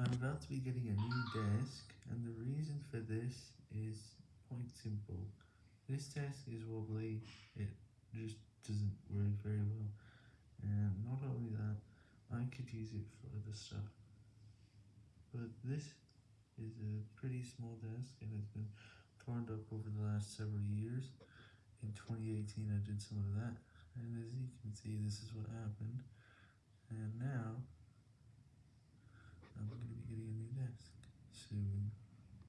I'm about to be getting a new desk, and the reason for this is quite simple. This desk is wobbly, it just doesn't work very well, and not only that, I could use it for other stuff. But this is a pretty small desk, and it's been torn up over the last several years. In 2018 I did some of that, and as you can see this is what happened,